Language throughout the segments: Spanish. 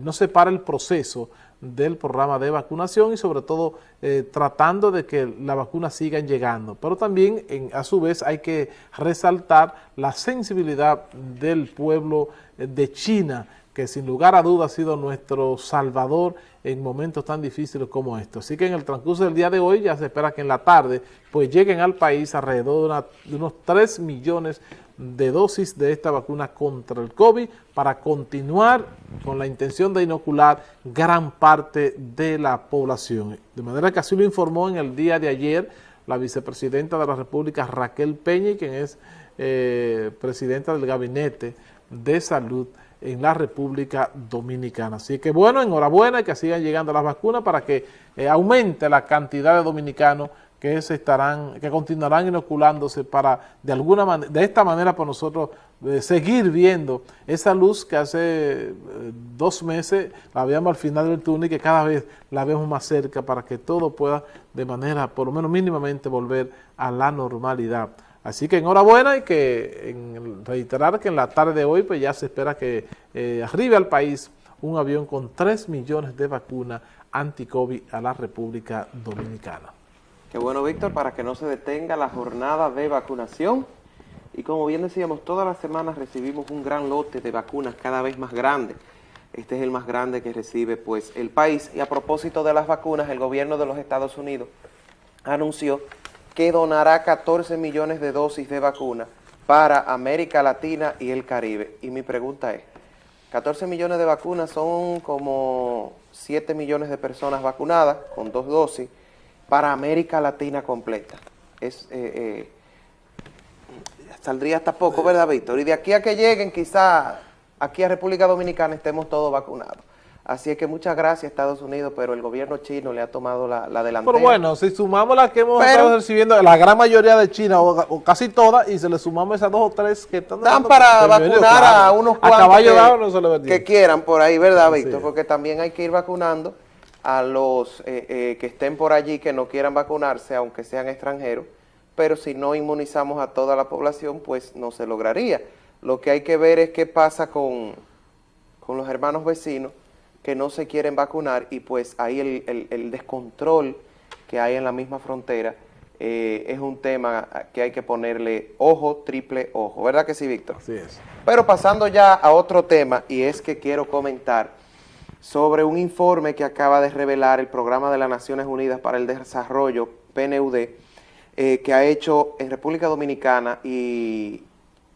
no se para el proceso del programa de vacunación y sobre todo eh, tratando de que la vacuna sigan llegando. Pero también a su vez hay que resaltar la sensibilidad del pueblo eh, de China que sin lugar a dudas ha sido nuestro salvador en momentos tan difíciles como estos. Así que en el transcurso del día de hoy ya se espera que en la tarde pues lleguen al país alrededor de, unos 3 millones de dosis de esta vacuna contra el COVID para continuar con la intención de inocular gran parte de la población. De manera que así lo informó en el día de ayer la vicepresidenta de la República Raquel Peña, quien es eh, presidenta del Gabinete de Salud en la República Dominicana. Así que bueno, enhorabuena que sigan llegando las vacunas para que eh, aumente la cantidad de dominicanos que se estarán, que continuarán inoculándose para de alguna manera, de esta manera por nosotros eh, seguir viendo esa luz que hace eh, dos meses la veíamos al final del túnel y que cada vez la vemos más cerca para que todo pueda de manera por lo menos mínimamente volver a la normalidad. Así que enhorabuena y que en reiterar que en la tarde de hoy pues ya se espera que eh, arribe al país un avión con 3 millones de vacunas anti-COVID a la República Dominicana. Qué bueno, Víctor, para que no se detenga la jornada de vacunación. Y como bien decíamos, todas las semanas recibimos un gran lote de vacunas cada vez más grande. Este es el más grande que recibe pues el país. Y a propósito de las vacunas, el gobierno de los Estados Unidos anunció que donará 14 millones de dosis de vacuna para América Latina y el Caribe. Y mi pregunta es, 14 millones de vacunas son como 7 millones de personas vacunadas con dos dosis para América Latina completa. Es, eh, eh, saldría hasta poco, ¿verdad, Víctor? Y de aquí a que lleguen, quizá aquí a República Dominicana estemos todos vacunados. Así es que muchas gracias Estados Unidos, pero el gobierno chino le ha tomado la, delantera. Pero bueno, si sumamos las que hemos estado recibiendo, la gran mayoría de China, o, casi todas, y se le sumamos esas dos o tres que están Dan para vacunar a unos cuantos que, quieran por ahí, ¿verdad, Víctor? Porque también hay que ir vacunando a los eh, eh, que estén por allí que no quieran vacunarse, aunque sean extranjeros, pero si no inmunizamos a toda la población, pues no se lograría. Lo que hay que ver es qué pasa con, con los hermanos vecinos, que no se quieren vacunar y pues ahí el, descontrol que hay en la misma frontera eh, es un tema que hay que ponerle ojo, triple ojo, ¿verdad que sí, Víctor? Sí es. Pero pasando ya a otro tema, y es que quiero comentar sobre un informe que acaba de revelar el Programa de las Naciones Unidas para el Desarrollo, PNUD, eh, que ha hecho en República Dominicana y,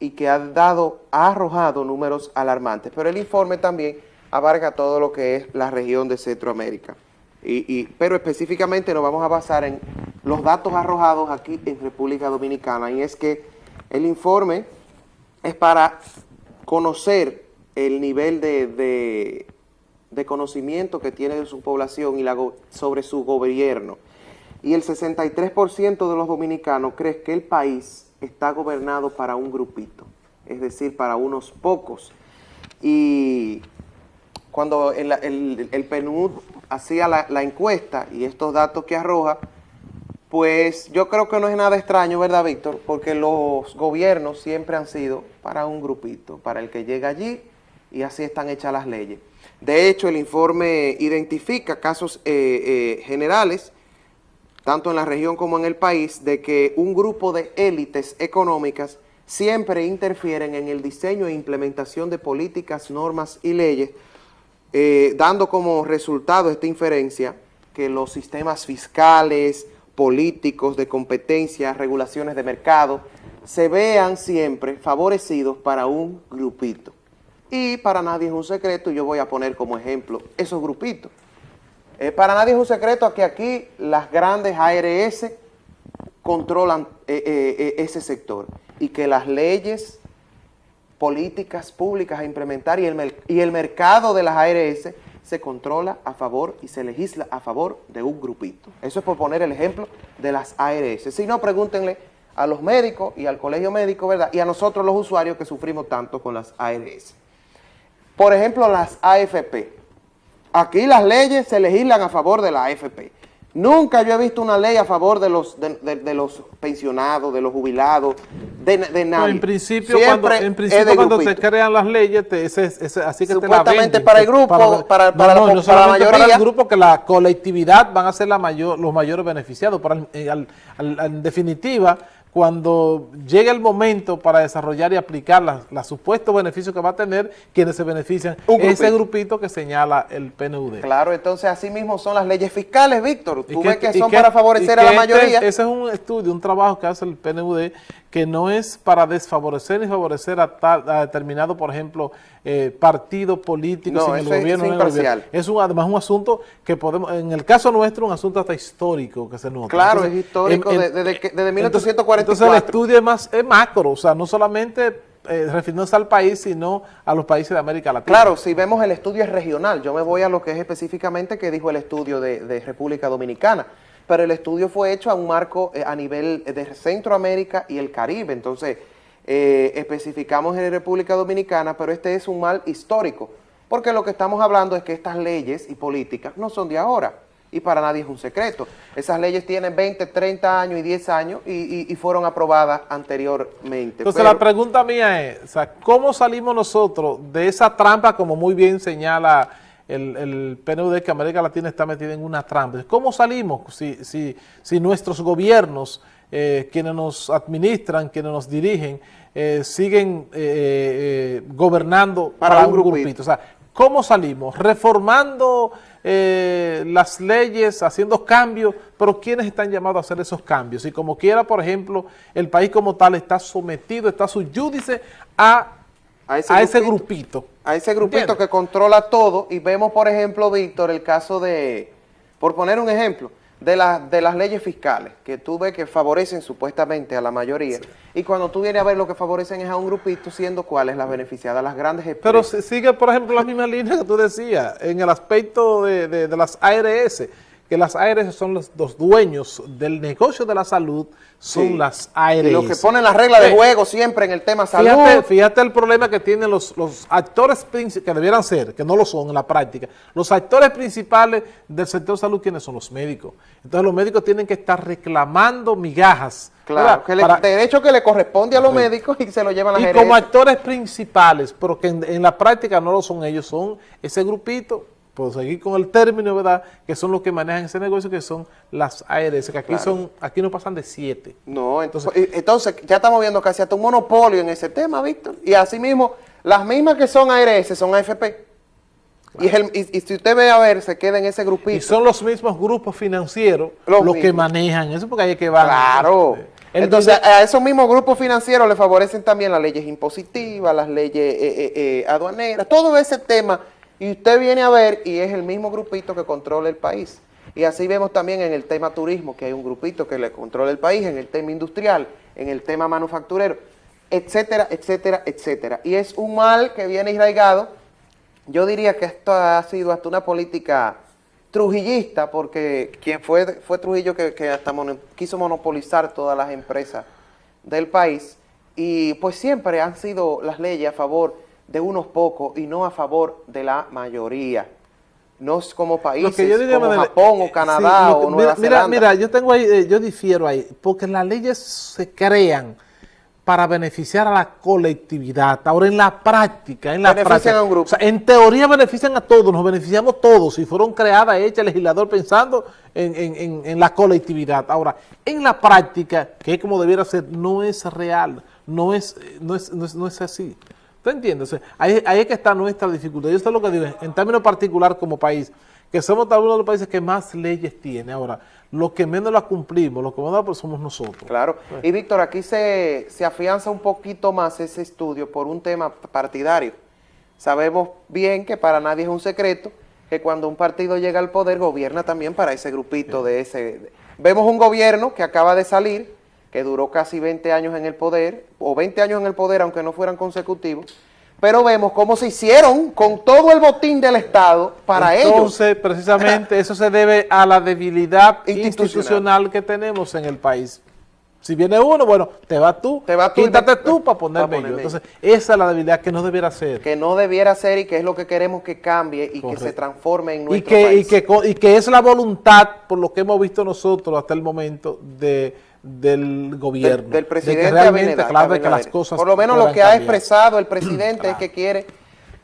y que ha dado, ha arrojado números alarmantes, pero el informe también abarca todo lo que es la región de Centroamérica. Y, pero específicamente nos vamos a basar en los datos arrojados aquí en República Dominicana y es que el informe es para conocer el nivel de, de, conocimiento que tiene su población y la, sobre su gobierno. Y el 63% de los dominicanos cree que el país está gobernado para un grupito, es decir, para unos pocos. Y cuando el, el, PNUD hacía la, encuesta y estos datos que arroja, pues yo creo que no es nada extraño, ¿verdad, Víctor? Porque los gobiernos siempre han sido para un grupito, para el que llega allí y así están hechas las leyes. De hecho, el informe identifica casos eh, eh, generales, tanto en la región como en el país, de que un grupo de élites económicas siempre interfieren en el diseño e implementación de políticas, normas y leyes eh, dando como resultado esta inferencia que los sistemas fiscales, políticos, de competencia, regulaciones de mercado, se vean siempre favorecidos para un grupito. Y para nadie es un secreto, yo voy a poner como ejemplo esos grupitos. Eh, para nadie es un secreto que aquí las grandes ARS controlan eh, ese sector y que las leyes políticas públicas a implementar y el, y el mercado de las ARS se controla a favor y se legisla a favor de un grupito. Eso es por poner el ejemplo de las ARS. Si no, pregúntenle a los médicos y al colegio médico, ¿verdad? Y a nosotros los usuarios que sufrimos tanto con las ARS. Por ejemplo, las AFP. Aquí las leyes se legislan a favor de la AFP. Nunca yo he visto una ley a favor de los de, de- de los pensionados, de los jubilados, de, de No, nadie. en principio, Siempre cuando, en principio cuando se crean las leyes, te- ese- ese- así que te la Supuestamente venden. para el grupo, para- para la- no, no para la para mayoría. el grupo, que la colectividad van a ser la mayor, los mayores beneficiados. Para, el- eh, al- al- en definitiva, cuando llegue el momento para desarrollar y aplicar las- los supuestos beneficios que va a tener, quienes se benefician, Un ese grupito. grupito que señala el PNUD. Claro, entonces así mismo son las leyes fiscales, Víctor. Tú ves que son que- para favorecer a que la este- mayoría. ese es un estudio, un trabajo que hace el PNUD que no es para desfavorecer ni favorecer a, tal- a determinado, por ejemplo, eh, partido político, No, sin el gobierno. es imparcial. gobierno. Un, además un asunto que podemos, en el caso nuestro, un asunto hasta histórico que se nota. Claro, es histórico de- desde que- desde 1944. Entonces el estudio es más es macro, o sea, no solamente eh, refiriéndose al país, sino a los países de América Latina. Claro, si vemos el estudio es regional, yo me voy a lo que es específicamente que dijo el estudio de, de República Dominicana, pero el estudio fue hecho a un marco eh, a nivel de Centroamérica y el Caribe, entonces eh, especificamos en República Dominicana, pero este es un mal histórico, porque lo que estamos hablando es que estas leyes y políticas no son de ahora, y para nadie es un secreto. Esas leyes tienen 20, 30 años y 10 años y, y- y fueron aprobadas anteriormente. Entonces Pero- la pregunta mía es, ¿cómo salimos nosotros de esa trampa, como muy bien señala el, el PNUD, que América Latina está metida en una trampa? ¿Cómo salimos si, si, si nuestros gobiernos, eh, quienes nos administran, quienes nos dirigen, eh, siguen eh, eh, gobernando Para para, un grupito. grupito? O sea, ¿cómo salimos? Reformando eh, las leyes, haciendo cambios, pero ¿quiénes están llamados a hacer esos cambios? Y como quiera, por ejemplo, el país como tal está sometido, está suyúdice a, A ese a ese grupito. grupito. a ese grupito ¿Entiendes? que controla todo y vemos, por ejemplo, Víctor, el caso de, por poner un ejemplo, de, la- de las leyes fiscales, que tú ves que favorecen supuestamente a la mayoría, y cuando tú vienes a ver lo que favorecen es a un grupito, siendo cuáles las beneficiadas, las grandes Pero empresas. si- sigue, por ejemplo, la misma línea que tú decías, en el aspecto de, de- de las ARS, que las ARS son los, los dueños del negocio de la salud, son Sí. las ARS. Y los que ponen las reglas de Eh, juego siempre en el tema salud. Fíjate, fíjate el problema que tienen los, los actores principales, que debieran ser, que no lo son en la práctica, los actores principales del sector salud, ¿quiénes son? Los médicos. Entonces los médicos tienen que estar reclamando migajas. Claro, que le- Para- derecho que le corresponde a los médicos y se lo llevan las y gerencias. como actores principales, pero que en, en la práctica no lo son ellos, son ese grupito, por seguir con el término, ¿verdad? Que son los que manejan ese negocio, que son las ARS, que aquí Claro. son, aquí no pasan de siete. No, entonces, entonces ya estamos viendo casi hasta un monopolio en ese tema, Víctor. Y asimismo, las mismas que son ARS son AFP. Y, el- y- y si usted ve a ver, se queda en ese grupito. Y son los mismos grupos financieros Los los, que manejan eso, porque es que van. Claro. Entonces, a esos mismos grupos financieros le favorecen también las leyes impositivas, las leyes eh, eh, eh, aduaneras, todo ese tema. Y usted viene a ver y es el mismo grupito que controla el país. Y así vemos también en el tema turismo, que hay un grupito que le controla el país, en el tema industrial, en el tema manufacturero, etcétera, etcétera, etcétera. Y es un mal que viene arraigado. Yo diría que esto ha sido hasta una política trujillista, porque quien fue, fue Trujillo que, hasta quiso monopolizar todas las empresas del país, y pues siempre han sido las leyes a favor de unos pocos y no a favor de la mayoría. No es como países diría, como Manuel, Japón eh, o Canadá sí, lo que- o Nueva mira, mira, Zelanda. Mira, yo tengo ahí, eh, yo difiero ahí, porque las leyes se crean para beneficiar a la colectividad. Ahora en la práctica, en la Benefician práctica, a un grupo. o sea, en teoría benefician a todos, nos beneficiamos todos, y fueron creadas, hechas el legislador pensando en, en- en- en la colectividad. Ahora, en la práctica, que es como debiera ser, no es real, no es, eh, no es, no es, no es así. ¿Tú entiendes? O sea, ahí, ahí es que está nuestra dificultad. Yo sé lo que digo, en términos particular como país, que somos tal uno de los países que más leyes tiene. Ahora, los que menos las cumplimos, los que menos las somos nosotros. Claro. Y Víctor, aquí se, se afianza un poquito más ese estudio por un tema partidario. Sabemos bien que para nadie es un secreto que cuando un partido llega al poder gobierna también para ese grupito de ese... Vemos un gobierno que acaba de salir, que duró casi 20 años en el poder, o 20 años en el poder aunque no fueran consecutivos, pero vemos cómo se hicieron con todo el botín del Estado para ellos. Entonces, precisamente, eso se debe a la debilidad Institucional. institucional que tenemos en el país. Si viene uno, bueno, te vas tú, Te vas tú y quítate tú para ponerme para yo. ponerme Entonces, esa es la debilidad que no debiera ser. que no debiera ser y que es lo que queremos que cambie y que se transforme en y nuestro que, y, país. que, co- y que es la voluntad, por lo que hemos visto nosotros hasta el momento, de, del gobierno. del, del de presidente que realmente, claro, que las cosas Por lo menos lo que ha expresado el presidente es que quiere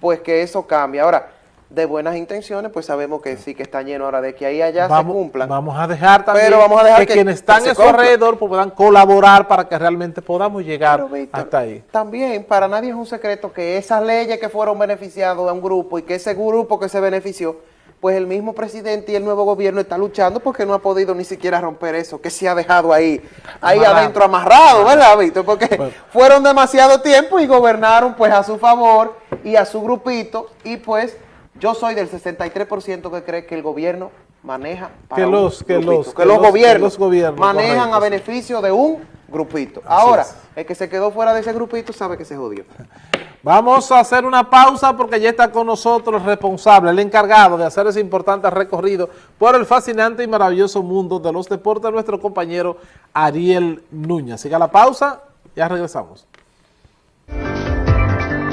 pues que eso cambie. Ahora, de buenas intenciones, pues sabemos que sí que está lleno ahora de que ahí allá vamos, se cumplan. Vamos a dejar también Pero vamos a dejar que, que- quienes que están se a su alrededor pues, puedan colaborar para que realmente podamos llegar Pero, Víctor, hasta ahí. También, para nadie es un secreto que esas leyes que fueron beneficiados a un grupo y que ese grupo que se benefició, pues el mismo presidente y el nuevo gobierno está luchando porque no ha podido ni siquiera romper eso, que se ha dejado ahí, ahí Amarrado. adentro amarrado, ¿verdad, Víctor? Porque Bueno. fueron demasiado tiempo y gobernaron pues a su favor y a su grupito y pues yo soy del 63% que cree que el gobierno maneja para Que un los- que grupito, los- que que los que gobiernos, los gobiernos, manejan correcto, a beneficio de un grupito. Ahora, el que se quedó fuera de ese grupito sabe que se jodió. Vamos a hacer una pausa porque ya está con nosotros el responsable, el encargado de hacer ese importante recorrido por el fascinante y maravilloso mundo de los deportes, nuestro compañero Ariel Núñez. Siga la pausa, ya regresamos.